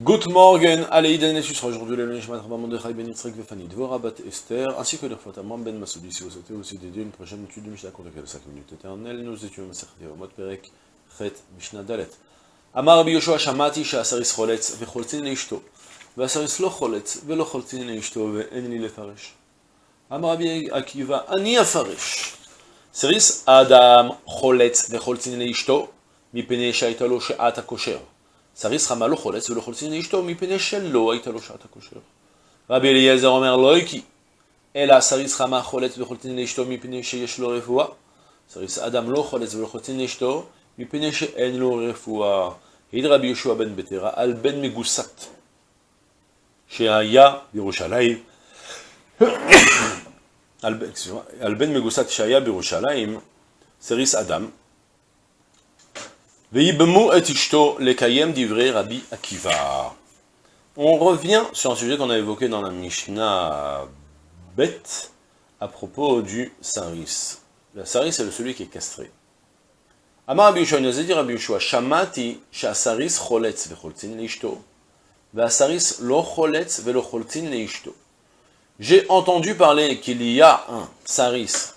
Good morning, Aleïden et Sushra, aujourd'hui le Nishmat Rabban Mordechai Ben Yitzhak Vefani Dvorah Bat Esther, ainsi que le Fataman Ben Masoudi, si vous souhaitez aussi dédier une prochaine étude du Mishnah contre 5 minutes éternelles, nous étions à Masach Yevamot Perek, Chet, Mishnah Dalet. Amar Rabbi Yoshua Shamati, Sha'asaris Choletz, Vecholtzin Leishto, Ve'asaris Lo Choletz, Ve'lo Choltzin Leishto, Ve'en Li Lefaresh. Amar Rabbi Akiva, Ani Afaresh, Seris Adam Choletz, Vecholtzin Leishto, Mipene Shaitalo She'at HaKosher. הכושר. סריס חמה לא חולץ ולא חולצין לאשתו, מפני שלא הייתה לו שעת הכושר. רבי אליעזר אומר לא איקי, אלא סריס חמה חולץ וחולצין לאשתו מפני שיש לו רפואה. סריס אדם לא חולץ ולא חולצין לאשתו, מפני שאין לו רפואה. העיד רבי יהושע בן בטרה על בן מגוסת, שהיה בירושלים, על, על בן מגוסת שהיה בירושלים, סריס אדם, On revient sur un sujet qu'on a évoqué dans la Mishnah bête à propos du saris. Le saris, c'est celui qui est castré. Amar Rabbi Yoshua, il nous Shamati shasaris choletz vecholtin leishto, vesaris lo choletz velo leishto. J'ai entendu parler qu'il y a un saris,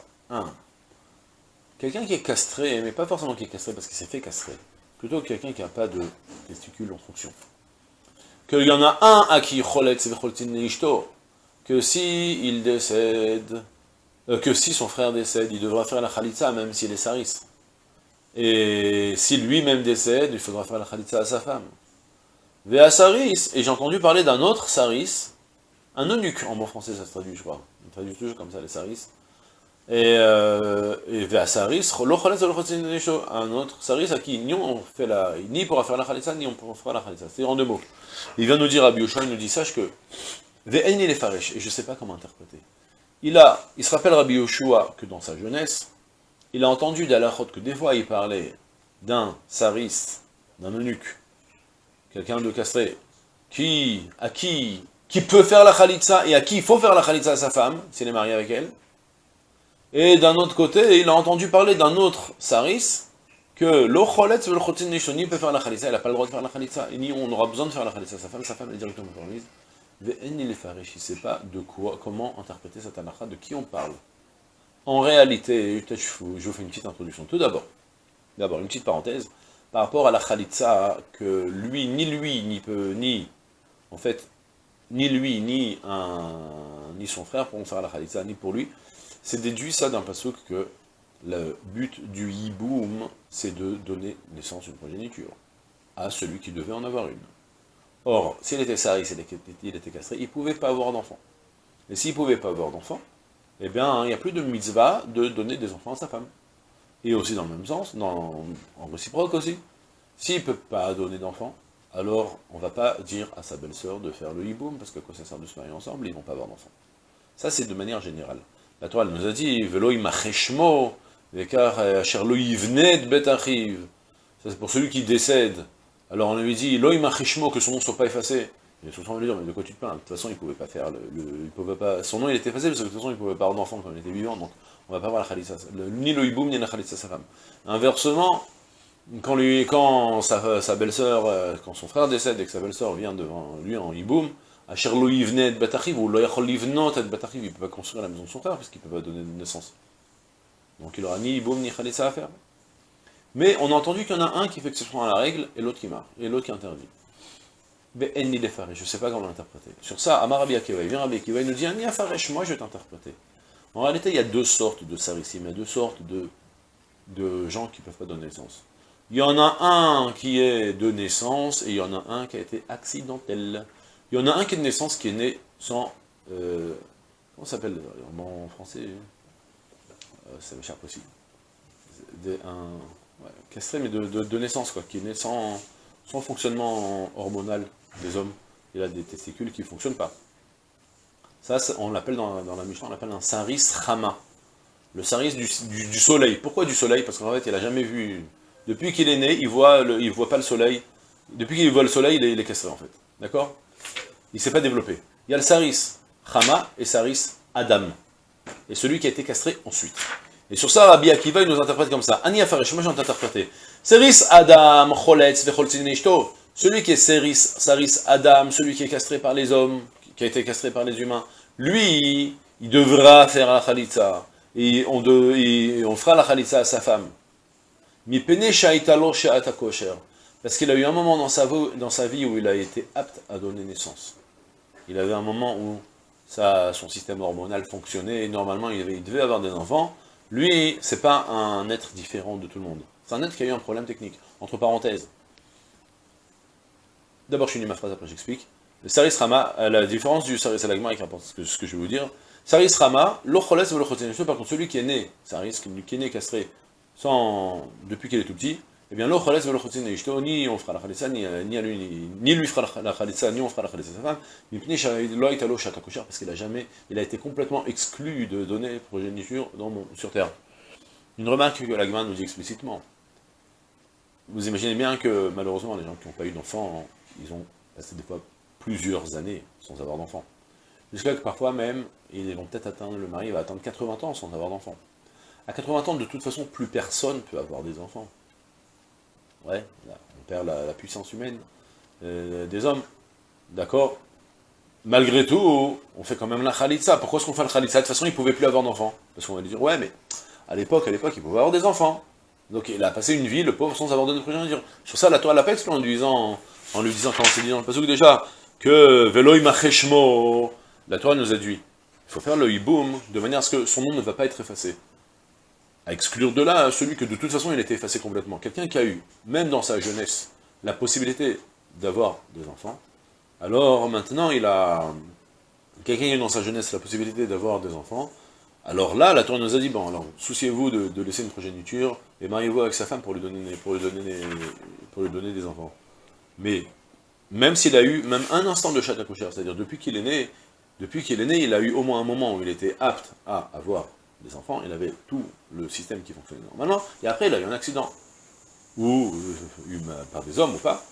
quelqu'un qui est castré, mais pas forcément qui est castré parce qu'il s'est fait castrer, plutôt quelqu'un qui n'a pas de testicules en fonction. Qu'il y en a un à qui que si il décède, euh, que si son frère décède, il devra faire la khalitza même s'il est saris. Et si lui-même décède, il faudra faire la khalitza à sa femme. Vea saris, et j'ai entendu parler d'un autre saris, un eunuque, en bon français ça se traduit, je crois. On traduit toujours comme ça, les saris. Et, euh, et Vea saris, un autre saris à qui ni on fait la, ni pourra faire la khalitza, ni on pourra faire la khalitza. C'est en deux mots. Il vient nous dire à Yoshua, il nous dit, sache que, Ve'en il est faresh, et je ne sais pas comment interpréter. Il a, il se rappelle Rabbi Yoshua que dans sa jeunesse, il a entendu d'Alachot que des fois il parlait d'un saris, d'un eunuque, quelqu'un de castré, qui, à qui, qui peut faire la khalitza et à qui il faut faire la khalitza à sa femme, s'il est marié avec elle. Et d'un autre côté, il a entendu parler d'un autre saris, que l'ocholet nishoni peut faire la khalitza, elle n'a pas le droit de faire la khalitza, et ni on aura besoin de faire la khalitza à sa femme, sa femme est directement permise. Il ne sait pas de quoi, comment interpréter cette anakha, de qui on parle. En réalité, je vous fais une petite introduction. Tout d'abord, d'abord une petite parenthèse, par rapport à la khalitza, que lui, ni lui, ni peut, ni, en fait, ni lui, ni un, ni son frère pourront faire la khalitza, ni pour lui, c'est déduit ça d'un pasuk que le but du hiboum, c'est de donner naissance une progéniture, à celui qui devait en avoir une. Or, s'il était sari, il était castré, il ne pouvait pas avoir d'enfant. Et s'il ne pouvait pas avoir d'enfant, eh bien, il n'y a plus de mitzvah de donner des enfants à sa femme. Et aussi dans le même sens, en réciproque aussi. S'il ne peut pas donner d'enfants, alors on ne va pas dire à sa belle-sœur de faire le hiboum, parce que quoi ça sert de se marier ensemble, ils ne vont pas avoir d'enfants. Ça, c'est de manière générale. La Torah nous a dit, Velo imacheshmo, vekar asher lo yivnet betachiv. Ça, c'est pour celui qui décède. Alors on lui dit, lo imacheshmo, que son nom ne soit pas effacé. Et tout le temps, lui dit, mais de quoi tu te plains De toute façon, il pouvait pas faire le, il pouvait pas, son nom il était effacé, parce que de toute façon, il pouvait pas avoir d'enfant quand il était vivant, donc on va pas avoir la khalitsa, ni le hiboum, ni la khalitsa sa femme. Inversement, quand lui, quand sa, belle-sœur, quand son frère décède et que sa belle-sœur vient devant lui en hiboum, Ou il peut pas construire la maison de son frère, parce qu'il peut pas donner naissance. Donc il aura ni hiboum, ni khalitsa à faire. Mais on a entendu qu'il y en a un qui fait exception à la règle, et l'autre qui marche, et l'autre qui interdit. Mais je ne sais pas comment l'interpréter. Sur ça, Amar Rabbi il vient Rabbi il nous dit, Ani Afaresh, moi je vais t'interpréter. En réalité, il y a deux sortes de sarissim, il y a deux sortes de, de gens qui ne peuvent pas donner naissance. Il y en a un qui est de naissance, et il y en a un qui a été accidentel. Il y en a un qui est de naissance, qui est né sans... Euh, comment s'appelle en français euh, Ça m'échappe aussi. Un, castré, mais de, de, naissance, quoi, qui est né sans, sans fonctionnement hormonal des hommes. Il a des testicules qui ne fonctionnent pas. Ça, on l'appelle dans, dans, la Mishnah, on l'appelle un saris rama. Le saris du, du, soleil. Pourquoi du soleil? Parce qu'en fait, il n'a jamais vu... Depuis qu'il est né, il voit le, il voit pas le soleil. Depuis qu'il voit le soleil, il est castré, en fait. D'accord? Il ne s'est pas développé. Il y a le saris rama et saris adam. Et celui qui a été castré ensuite. Et sur ça, Rabbi Akiva, il nous interprète comme ça. Ani Afaresh, moi j'ai interprété. Saris Adam Choletz Vecholtzin Ishto. celui qui est Saris, Saris Adam, celui qui est castré par les hommes, qui a été castré par les humains, lui, il devra faire la khalitza, et on, fera la khalitza à sa femme. Parce qu'il a eu un moment dans sa vie où il a été apte à donner naissance. Il avait un moment où son système hormonal fonctionnait, et normalement il, devait avoir des enfants. Lui, c'est pas un être différent de tout le monde. C'est un être qui a eu un problème technique. Entre parenthèses, D'abord, je finis ma phrase, après j'explique. Le Saris Rama, euh, la différence du Saris Alagma avec ce que, je vais vous dire. Saris Rama, par contre, celui qui est né, Saris, qui est né castré, sans, depuis qu'il est tout petit, eh bien, l'Ocholes ou ni on fera la Khalissa, ni, euh, ni, lui, ni lui fera la Khalissa, ni on fera la Khalissa sa femme, parce qu'il a jamais, il a été complètement exclu de donner progéniture sur terre. Une remarque que l'Agma nous dit explicitement. Vous imaginez bien que, malheureusement, les gens qui n'ont pas eu d'enfants, ils ont passé des fois plusieurs années sans avoir d'enfant. Jusqu'à que parfois même, ils vont peut-être atteindre, le mari va attendre 80 ans sans avoir d'enfant. À 80 ans, de toute façon, plus personne peut avoir des enfants. Ouais, on perd la, puissance humaine euh, des hommes. D'accord Malgré tout, on fait quand même la khalitsa. Pourquoi est-ce qu'on fait la khalitsa? De toute façon, il ne pouvait plus avoir d'enfants. Parce qu'on va dire, ouais, mais à l'époque, à l'époque, il pouvait avoir des enfants. Donc il a passé une vie, le pauvre, sans avoir de progéniture. Sur ça, la Torah l'appelle en lui disant, en lui disant, quand on s'est dit dans le passage déjà, que Veloï Macheshmo, la Torah nous a dit, il faut faire le hiboum de manière à ce que son nom ne va pas être effacé. À exclure de là celui que de toute façon il était effacé complètement. Quelqu'un qui a eu, même dans sa jeunesse, la possibilité d'avoir des enfants, alors maintenant il a... Quelqu'un qui a eu dans sa jeunesse la possibilité d'avoir des enfants, alors là, la Torah nous a dit, bon, alors, souciez-vous de, laisser une progéniture, et mariez-vous avec sa femme pour lui donner, pour lui donner, pour lui donner des enfants. Mais, même s'il a eu même un instant de chat à coucher, c'est-à-dire depuis qu'il est né, depuis qu'il est né, il a eu au moins un moment où il était apte à avoir des enfants, il avait tout le système qui fonctionnait normalement, et après il a eu un accident, ou euh, eu par des hommes ou pas,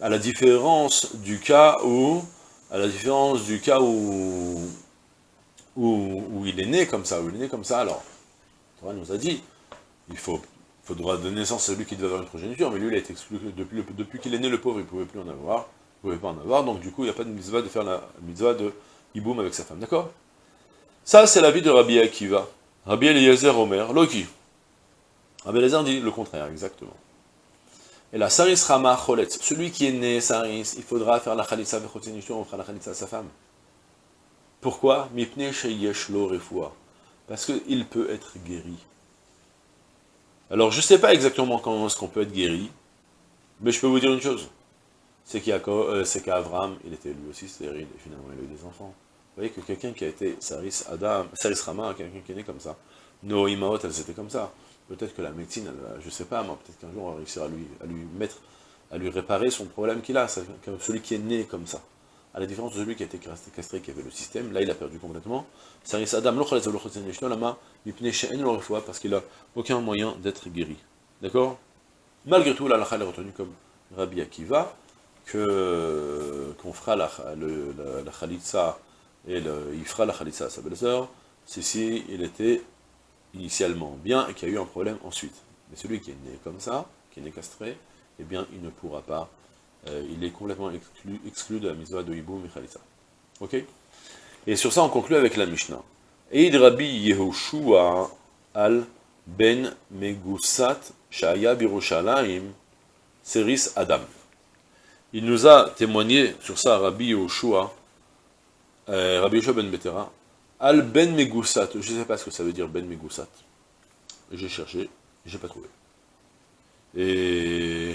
à la différence du cas où, à la différence du cas où, où, il est né comme ça, où il est né comme ça, alors, Torah nous a dit, il faut faudra donner naissance à celui qui devait avoir une progéniture, mais lui, il a été exclu, depuis, depuis qu'il est né, le pauvre, il ne pouvait plus en avoir, il ne pouvait pas en avoir, donc du coup, il n'y a pas de mitzvah de faire la mitzvah de hiboum avec sa femme, d'accord? Ça, c'est la vie de Rabbi Akiva. Rabbi Eliezer Omer, Loki. Rabbi Eliezer dit le contraire, exactement. Et la Saris Rama Choletz, celui qui est né Saris, il faudra faire la Khalitsa Vechotinishur, on fera la Khalitsa à sa femme. Pourquoi? Mipne Sheyesh Lo Parce qu'il peut être guéri. Alors, je ne sais pas exactement comment est-ce qu'on peut être guéri, mais je peux vous dire une chose. C'est euh, qu'Abraham, il était lui aussi stérile, et finalement il a eu des enfants. Vous voyez que quelqu'un qui a été Saris Adam, Saris Rama, quelqu'un qui est né comme ça, Nos Imaot, elles étaient comme ça. Peut-être que la médecine, je ne sais pas, mais peut-être qu'un jour on va réussir à lui, à lui mettre, à lui réparer son problème qu'il a, celui qui est né comme ça. À la différence de celui qui a été castré, qui avait le système, là il a perdu complètement. Saris Adam, parce qu'il n'a aucun moyen d'être guéri. D'accord? Malgré tout, la est retenue comme Rabbi Akiva, qu'on fera la, la, la, et il fera la khalitsa à sa belle-sœur, si il était initialement bien et qu'il y a eu un problème ensuite. Mais celui qui est né comme ça, qui est né castré, eh bien il ne pourra pas, euh, il est complètement exclu, exclu de la mitzvah de Hiboum et khalitsa. Ok? Et sur ça on conclut avec la Mishnah. Eid Rabbi Yehoshua al ben Megusat Shaya Birushalayim Seris Adam. Il nous a témoigné sur ça, Rabbi Yehoshua, euh, Rabbi Yehoshua ben Betera, al ben Megusat, je ne sais pas ce que ça veut dire ben Megusat. J'ai cherché, j'ai pas trouvé. Et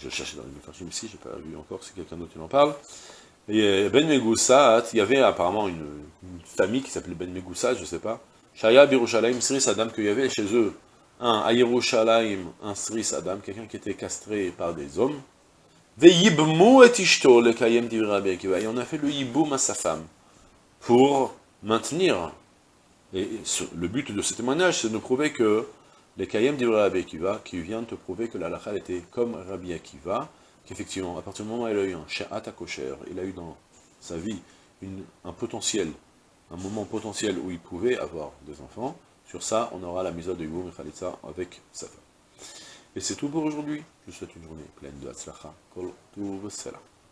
je cherchais dans les méthodes ici, j'ai pas vu encore si quelqu'un d'autre en parle. Et euh, Ben Megoussat, il y avait apparemment une, famille qui s'appelait Ben Megoussat, je ne sais pas. Shaya Birushalayim Sris Adam, qu'il y avait chez eux un à un Sris Adam, quelqu'un qui était castré par des hommes. Et on a fait le yiboum à sa femme, pour maintenir. Et le but de ce témoignage, c'est de prouver que les Kayem d'Ibrahim Akiva, qui vient te prouver que la halakha était comme Rabbi Akiva, qu'effectivement, à partir du moment où il a eu un sha'at kosher, il a eu dans sa vie un potentiel, un moment potentiel où il pouvait avoir des enfants, sur ça, on aura la mise de Yiboum et Khalitsa avec sa femme. Et c'est tout pour aujourd'hui. Je vous souhaite une journée pleine de Hatzlacha. Kol Tuv.